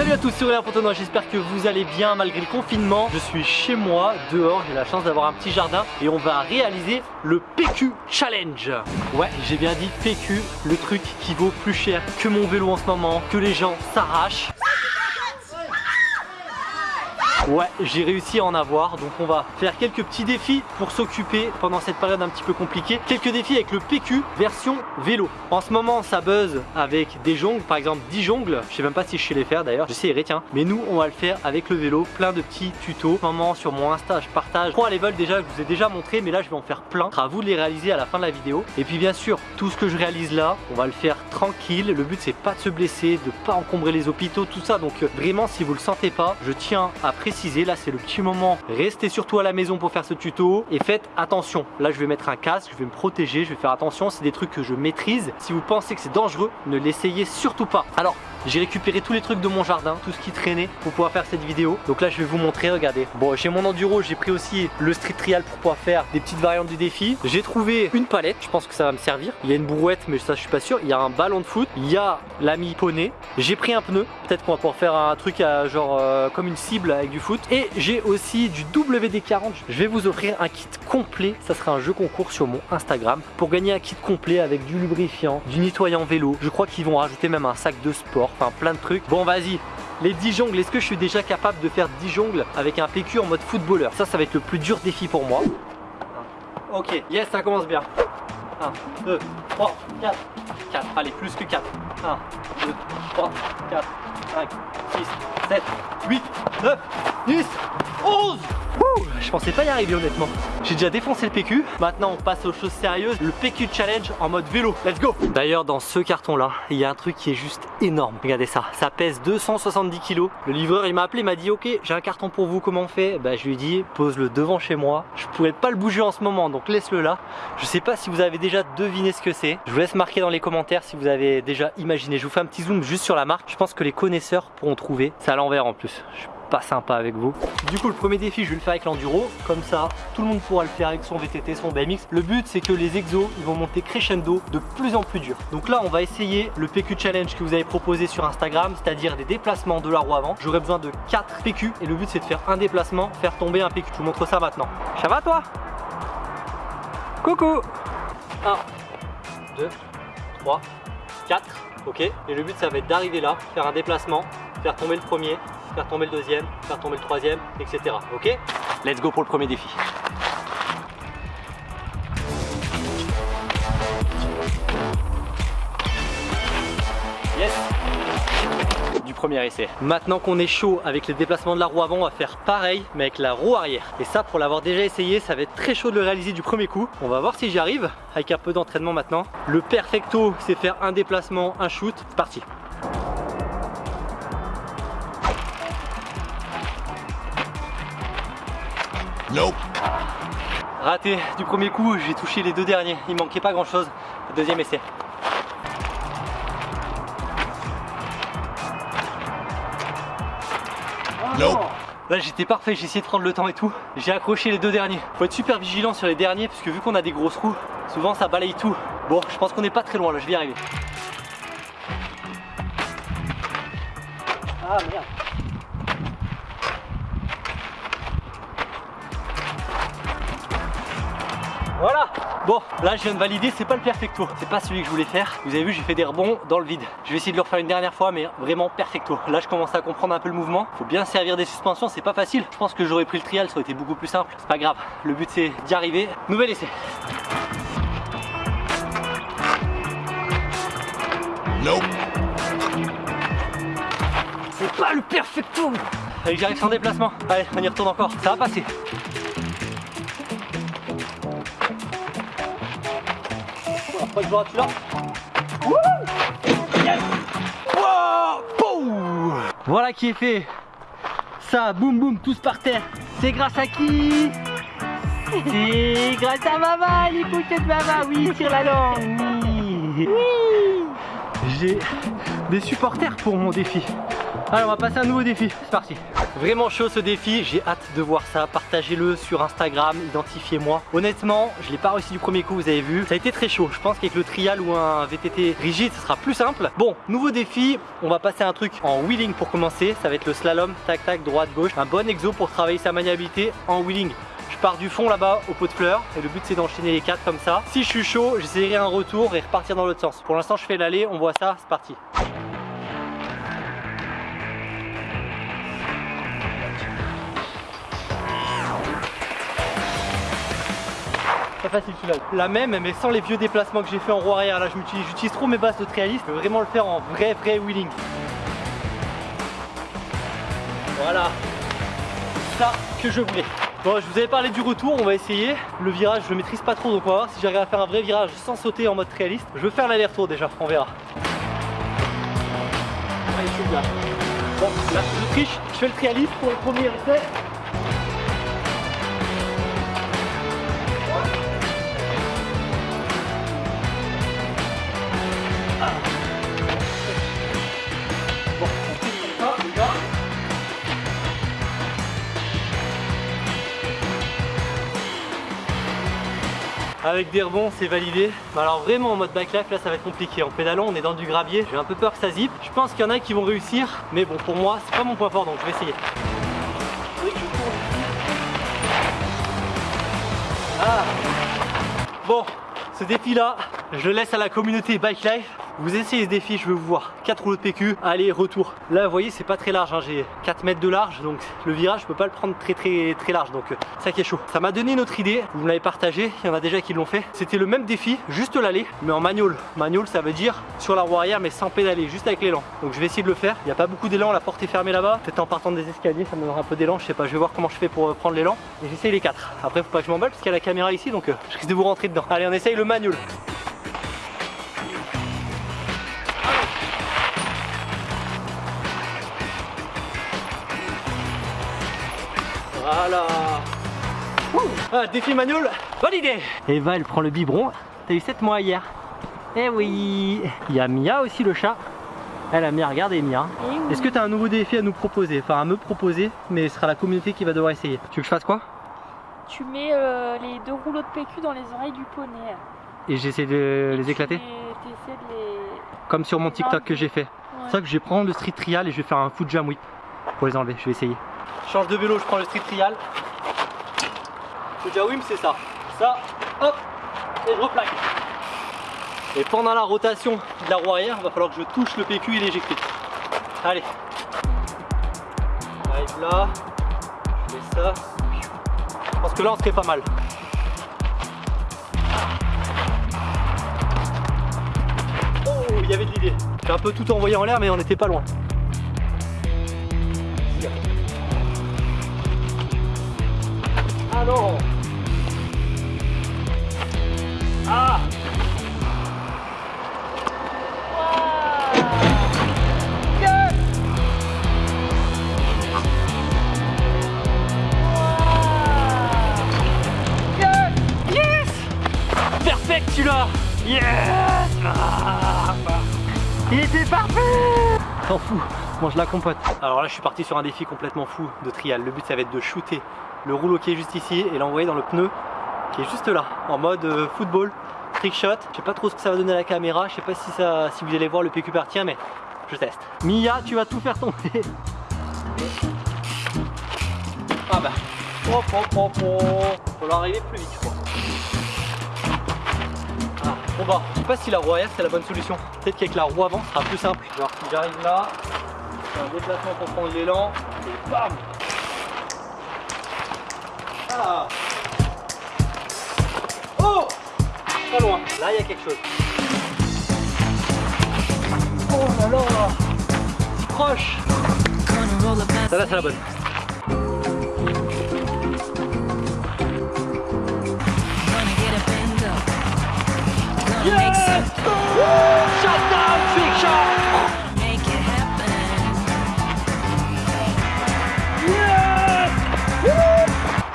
Salut à tous, c'est Aurélien Fontenoy, j'espère que vous allez bien malgré le confinement. Je suis chez moi, dehors, j'ai la chance d'avoir un petit jardin et on va réaliser le PQ Challenge. Ouais, j'ai bien dit PQ, le truc qui vaut plus cher que mon vélo en ce moment, que les gens s'arrachent. Ouais, j'ai réussi à en avoir, donc on va faire quelques petits défis pour s'occuper pendant cette période un petit peu compliquée. Quelques défis avec le PQ version vélo. En ce moment, ça buzz avec des jongles, par exemple 10 jongles. Je sais même pas si je sais les faire d'ailleurs, j'essaierai tiens. Mais nous, on va le faire avec le vélo, plein de petits tutos. Moment, sur mon Insta, je partage 3 levels déjà, je vous ai déjà montré, mais là, je vais en faire plein. À vous de les réaliser à la fin de la vidéo. Et puis bien sûr, tout ce que je réalise là, on va le faire tranquille. Le but, c'est pas de se blesser, de pas encombrer les hôpitaux, tout ça. Donc euh, vraiment, si vous le sentez pas, je tiens à préciser là c'est le petit moment. Restez surtout à la maison pour faire ce tuto et faites attention. Là je vais mettre un casque je vais me protéger je vais faire attention. C'est des trucs que je maîtrise. Si vous pensez que c'est dangereux ne l'essayez surtout pas. Alors j'ai récupéré tous les trucs de mon jardin, tout ce qui traînait pour pouvoir faire cette vidéo. Donc là je vais vous montrer, regardez. Bon j'ai mon enduro, j'ai pris aussi le street trial pour pouvoir faire des petites variantes du défi. J'ai trouvé une palette, je pense que ça va me servir. Il y a une brouette mais ça je suis pas sûr. Il y a un ballon de foot, il y a l'ami poney. J'ai pris un pneu, peut-être qu'on va pouvoir faire un truc à, genre euh, comme une cible avec du foot. Et j'ai aussi du WD-40. Je vais vous offrir un kit complet, ça sera un jeu concours sur mon Instagram. Pour gagner un kit complet avec du lubrifiant, du nettoyant vélo. Je crois qu'ils vont rajouter même un sac de sport enfin plein de trucs. Bon vas-y, les 10 jongles, est-ce que je suis déjà capable de faire 10 jongles avec un PQ en mode footballeur? Ça, ça va être le plus dur défi pour moi. Ok, yes, ça commence bien. 1, 2, 3, 4, 4, allez, plus que 4. 1, 2, 3, 4, 5, 6, 7, 8, 9, 10, 11 je pensais pas y arriver honnêtement. J'ai déjà défoncé le PQ. Maintenant on passe aux choses sérieuses. Le PQ Challenge en mode vélo. Let's go D'ailleurs dans ce carton là, il y a un truc qui est juste énorme. Regardez ça. Ça pèse 270 kg. Le livreur il m'a appelé, il m'a dit ok j'ai un carton pour vous, comment on fait? Bah je lui ai dit pose-le devant chez moi. Je pourrais pas le bouger en ce moment donc laisse-le là. Je sais pas si vous avez déjà deviné ce que c'est. Je vous laisse marquer dans les commentaires si vous avez déjà imaginé. Je vous fais un petit zoom juste sur la marque. Je pense que les connaisseurs pourront trouver. C'est à l'envers en plus pas sympa avec vous. Du coup le premier défi je vais le faire avec l'enduro, comme ça tout le monde pourra le faire avec son VTT, son BMX. Le but c'est que les exos ils vont monter crescendo de plus en plus dur. Donc là on va essayer le PQ challenge que vous avez proposé sur Instagram, c'est-à-dire des déplacements de la roue avant. J'aurai besoin de 4 PQ et le but c'est de faire un déplacement, faire tomber un PQ. Je vous montre ça maintenant. Ça va toi? Coucou 1, 2, 3, 4, ok. Et le but ça va être d'arriver là, faire un déplacement, faire tomber le premier, faire tomber le deuxième, faire tomber le troisième, etc. Ok Let's go pour le premier défi. Du premier essai. Maintenant qu'on est chaud avec les déplacements de la roue avant, on va faire pareil mais avec la roue arrière. Et ça pour l'avoir déjà essayé, ça va être très chaud de le réaliser du premier coup. On va voir si j'y arrive avec un peu d'entraînement maintenant. Le perfecto, c'est faire un déplacement, un shoot. C'est parti. Nope. Raté du premier coup, j'ai touché les deux derniers. Il manquait pas grand chose. Deuxième essai. Nope. Là j'étais parfait, j'ai essayé de prendre le temps et tout. J'ai accroché les deux derniers. Faut être super vigilant sur les derniers parce que vu qu'on a des grosses roues, souvent ça balaye tout. Bon, je pense qu'on n'est pas très loin là, je vais y arriver. Ah merde. Voilà Bon, là je viens de valider, c'est pas le perfecto. C'est pas celui que je voulais faire. Vous avez vu, j'ai fait des rebonds dans le vide. Je vais essayer de le refaire une dernière fois, mais vraiment perfecto. Là je commence à comprendre un peu le mouvement. Faut bien servir des suspensions, c'est pas facile. Je pense que j'aurais pris le trial, ça aurait été beaucoup plus simple. C'est pas grave. Le but c'est d'y arriver. Nouvel essai. Nope. C'est pas le perfecto Allez, j'arrive sans déplacement. Allez, on y retourne encore. Ça va passer. Voilà qui est fait. Ça, boum boum, tous par terre. C'est grâce à qui? C'est grâce à maman, les de maman. Oui, tire la langue. Oui. J'ai des supporters pour mon défi. Allez, on va passer à un nouveau défi. C'est parti. Vraiment chaud ce défi, j'ai hâte de voir ça. Partagez-le sur Instagram, identifiez-moi. Honnêtement, je l'ai pas réussi du premier coup, vous avez vu. Ça a été très chaud. Je pense qu'avec le trial ou un VTT rigide, ce sera plus simple. Bon, nouveau défi, on va passer un truc en wheeling pour commencer. Ça va être le slalom, tac tac, droite, gauche. Un bon exo pour travailler sa maniabilité en wheeling. Je pars du fond là-bas au pot de fleurs et le but c'est d'enchaîner les quatre comme ça. Si je suis chaud, j'essaierai un retour et repartir dans l'autre sens. Pour l'instant, je fais l'aller, on voit ça, c'est parti. Facile celui-là. La même, mais sans les vieux déplacements que j'ai fait en roue arrière. Là, j'utilise trop mes bases de trialiste. Je veux vraiment le faire en vrai, vrai wheeling. Voilà. Ça que je voulais. Bon, je vous avais parlé du retour, on va essayer. Le virage, je le maîtrise pas trop, donc on va voir si j'arrive à faire un vrai virage sans sauter en mode réaliste. Je veux faire l'aller-retour déjà, on verra. Je suis. Bon, je triche, je fais le trialiste pour le premier essai. Avec des rebonds, c'est validé. Alors vraiment en mode backlife, là ça va être compliqué. En pédalant, on est dans du gravier. J'ai un peu peur que ça zip. Je pense qu'il y en a qui vont réussir. Mais bon, pour moi, c'est pas mon point fort, donc je vais essayer. Ah Bon, ce défi là, je le laisse à la communauté Bike Life. Vous essayez ce défi, je veux vous voir. 4 rouleaux de PQ, aller, retour. Là, vous voyez, c'est pas très large. hein. J'ai 4 mètres de large, donc le virage, je peux pas le prendre très très très large. Donc, euh, ça qui est chaud. Ça m'a donné une autre idée. Vous me l'avez partagé. Il y en a déjà qui l'ont fait. C'était le même défi, juste l'aller, mais en manual. Manual, ça veut dire sur la roue arrière, mais sans pédaler, juste avec l'élan. Donc, je vais essayer de le faire. Il n'y a pas beaucoup d'élan. La porte est fermée là-bas. Peut-être en partant des escaliers, ça me donnera un peu d'élan. Je sais pas. Je vais voir comment je fais pour euh, prendre l'élan. Et j'essaye les 4 Après, faut pas que je m'emballe parce qu'il y a la caméra ici, donc euh, je risque de vous rentrer dedans. Allez, on essaye le manual. Ah, Défi manuel, validé Eva elle prend le biberon, t'as eu 7 mois hier Eh oui Il y a Mia aussi le chat Elle a Mia, regardez Mia Eh oui. Est-ce que t'as un nouveau défi à nous proposer? Enfin à me proposer, mais ce sera la communauté qui va devoir essayer. Tu veux que je fasse quoi? Tu mets euh, les deux rouleaux de PQ dans les oreilles du poney. Et j'essaie de Et les tu éclater? les- de les. Comme sur mon TikTok que j'ai fait. Ouais. C'est ça que je vais prendre le street trial et je vais faire un foot jam whip pour les enlever, je vais essayer. Change de vélo, je prends le street trial. Le jam whip c'est ça. Ça, hop, et je replaque. Et pendant la rotation de la roue arrière, il va falloir que je touche le PQ et l'éjecter. Allez. J'arrive là, je fais ça. Je pense que là on serait pas mal. Oh, il y avait de l'idée. J'ai un peu tout envoyé en l'air, mais on n'était pas loin. Non Ah. Celui-là Yes. Ah, Il était parfait. T'en fous, mange la compote. Alors là je suis parti sur un défi complètement fou de trial. Le but ça va être de shooter le rouleau qui est juste ici et l'envoyer dans le pneu qui est juste là, en mode euh, football, trick shot. Je sais pas trop ce que ça va donner à la caméra, je sais pas si, ça, si vous allez voir le PQ partir mais je teste. Mia, tu vas tout faire tomber. Ah bah. Hop, hop, hop, hop. Faut l'arriver plus vite je crois. Ah, bon bah, je sais pas si la roue arrière c'est la bonne solution. Peut-être qu'avec la roue avant ce sera plus simple. Genre j'arrive là, un déplacement pour prendre l'élan et bam Ah Oh Pas loin, là il y a quelque chose. Oh là là proche Ça là c'est la bonne.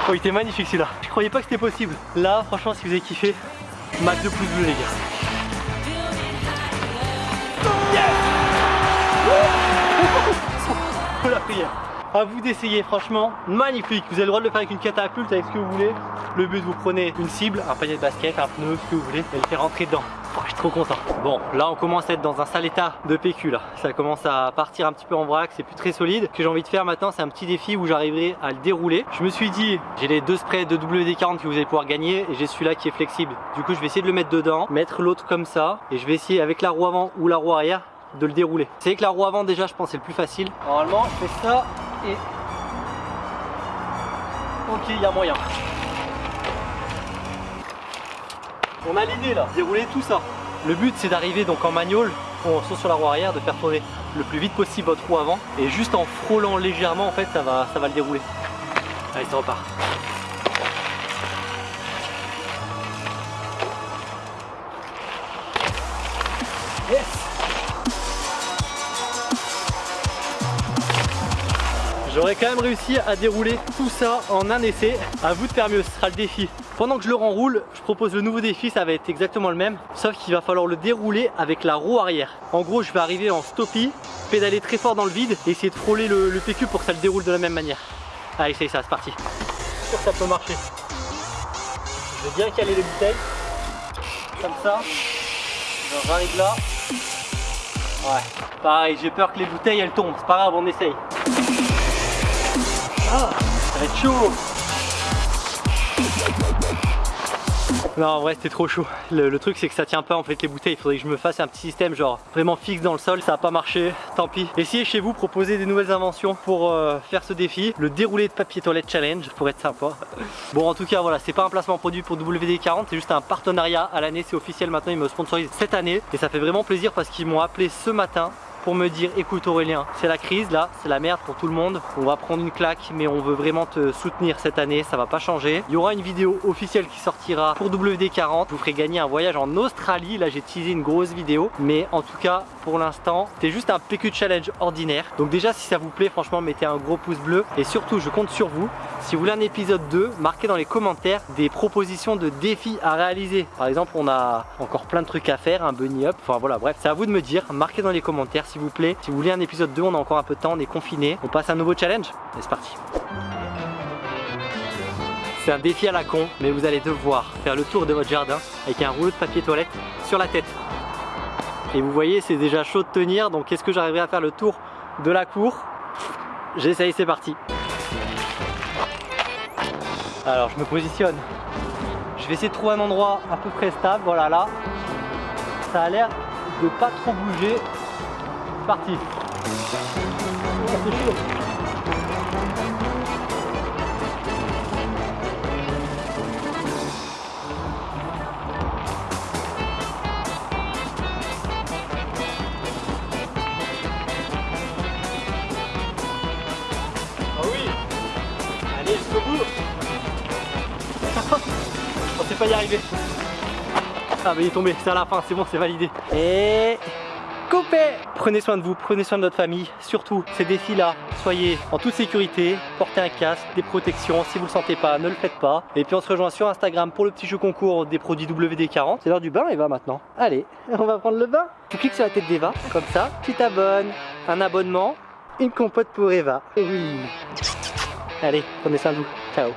Oh il était magnifique celui-là. Je croyais pas que c'était possible. Là franchement si vous avez kiffé, max de pouces bleus les gars. Yes faut la prière. À vous d'essayer, franchement, magnifique. Vous avez le droit de le faire avec une catapulte, avec ce que vous voulez. Le but, vous prenez une cible, un panier de basket, un pneu, ce que vous voulez, et le faire rentrer dedans. Oh, je suis trop content. Bon, là, on commence à être dans un sale état de PQ, là. Ça commence à partir un petit peu en vrac, c'est plus très solide. Ce que j'ai envie de faire maintenant, c'est un petit défi où j'arriverai à le dérouler. Je me suis dit, j'ai les deux sprays de WD-40 que vous allez pouvoir gagner, et j'ai celui-là qui est flexible. Du coup, je vais essayer de le mettre dedans, mettre l'autre comme ça, et je vais essayer avec la roue avant ou la roue arrière de le dérouler. C'est que la roue avant déjà je pense c'est le plus facile. Normalement je fais ça Ok il y a moyen. On a l'idée là, dérouler tout ça. Le but c'est d'arriver donc en manual, on saute sur la roue arrière, de faire tourner le plus vite possible votre roue avant et juste en frôlant légèrement en fait ça va, ça va le dérouler. Allez ça repart. Yes J'aurais quand même réussi à dérouler tout ça en un essai. À vous de faire mieux, ce sera le défi. Pendant que je le renroule, je propose le nouveau défi, ça va être exactement le même, sauf qu'il va falloir le dérouler avec la roue arrière. En gros, je vais arriver en stoppie, pédaler très fort dans le vide et essayer de frôler le, PQ pour que ça le déroule de la même manière. Allez, essaye ça, c'est parti. Je suis sûr que ça peut marcher. Je vais bien caler les bouteilles, comme ça. J'arrive là. Ouais, pareil, j'ai peur que les bouteilles elles tombent, c'est pas grave, on essaye. Ah, être chaud Non en vrai c'était trop chaud. Le, truc c'est que ça tient pas en fait les bouteilles. Il faudrait que je me fasse un petit système genre vraiment fixe dans le sol. Ça a pas marché, tant pis. Essayez chez vous, proposez des nouvelles inventions pour euh, faire ce défi. Le déroulé de papier toilette challenge pour être sympa. Bon en tout cas voilà c'est pas un placement produit pour WD-40 C'est juste un partenariat. À l'année C'est officiel maintenant. Ils me sponsorisent cette année. Et ça fait vraiment plaisir parce qu'ils m'ont appelé ce matin pour me dire écoute Aurélien c'est la crise là c'est la merde pour tout le monde. On va prendre une claque mais on veut vraiment te soutenir cette année. Ça va pas changer. Il y aura une vidéo officielle qui sortira pour WD40 je vous ferai gagner un voyage en Australie. Là j'ai teasé une grosse vidéo. Mais en tout cas pour l'instant c'était juste un PQ challenge ordinaire. Donc déjà si ça vous plaît franchement mettez un gros pouce bleu. Et surtout je compte sur vous. Si vous voulez un épisode 2 marquez dans les commentaires des propositions de défis à réaliser. Par exemple on a encore plein de trucs à faire un bunny up. Enfin voilà bref c'est à vous de me dire. Marquez dans les commentaires vous plaît. Si vous voulez un épisode 2, on a encore un peu de temps, on est confiné. On passe à un nouveau challenge et c'est parti. C'est un défi à la con, mais vous allez devoir faire le tour de votre jardin avec un rouleau de papier toilette sur la tête. Et vous voyez, c'est déjà chaud de tenir, donc est-ce que j'arriverai à faire le tour de la cour? J'essaye, c'est parti. Alors, je me positionne. Je vais essayer de trouver un endroit à peu près stable, voilà là. Ça a l'air de pas trop bouger parti. Ah oui. Allez jusqu'au bout. On sait pas y arriver. Ah mais il est tombé, c'est à la fin, c'est bon, c'est validé. Et coupé Prenez soin de vous, prenez soin de votre famille, surtout ces défis-là, soyez en toute sécurité, portez un casque, des protections, si vous le sentez pas, ne le faites pas. Et puis on se rejoint sur Instagram pour le petit jeu concours des produits WD-40. C'est l'heure du bain Eva maintenant. Allez, on va prendre le bain. Tu cliques sur la tête d'Eva, comme ça, tu t'abonnes, un abonnement, une compote pour Eva. Oui. Allez, prenez soin de vous, ciao